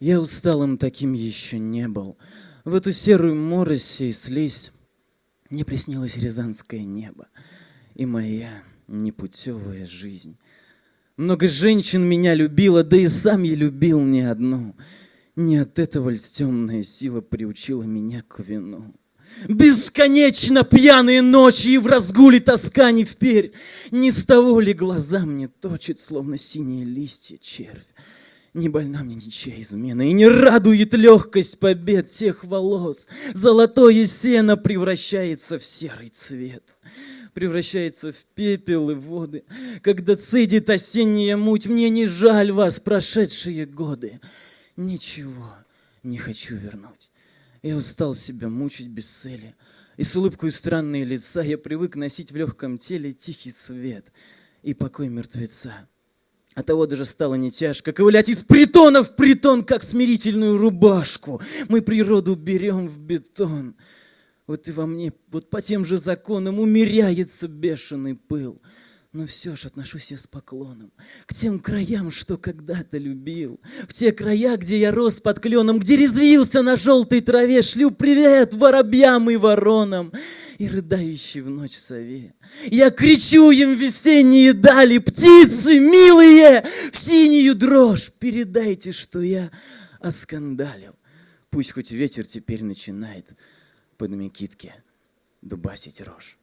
Я усталым таким еще не был. В эту серую морось и слизь мне приснилось рязанское небо и моя непутевая жизнь. Много женщин меня любила, да и сам я любил не одну. Не от этого ль темная сила приучила меня к вину. Бесконечно пьяные ночи и в разгуле тоска не вперь. Не с того ли глаза мне точит, словно синие листья червь. Не больна мне ничья измена, и не радует легкость побед тех волос. Золотое сено превращается в серый цвет, превращается в пепел и воды. Когда цедит осенняя муть, мне не жаль вас, прошедшие годы. Ничего не хочу вернуть. Я устал себя мучить без цели. И с улыбкой странные лица я привык носить в легком теле тихий свет и покой мертвеца. От того даже стало не тяжко ковылять из притона в притон, как смирительную рубашку. Мы природу берем в бетон. Вот и во мне, вот по тем же законам умеряется бешеный пыл. Но все ж отношусь я с поклоном к тем краям, что когда-то любил. В те края, где я рос под кленом, где резвился на желтой траве, шлю привет воробьям и воронам и рыдающий в ночь сове. Я кричу им весенние дали, птицы милые, в синюю дрожь передайте, что я оскандалил. Пусть хоть ветер теперь начинает под Микитке дубасить рожь.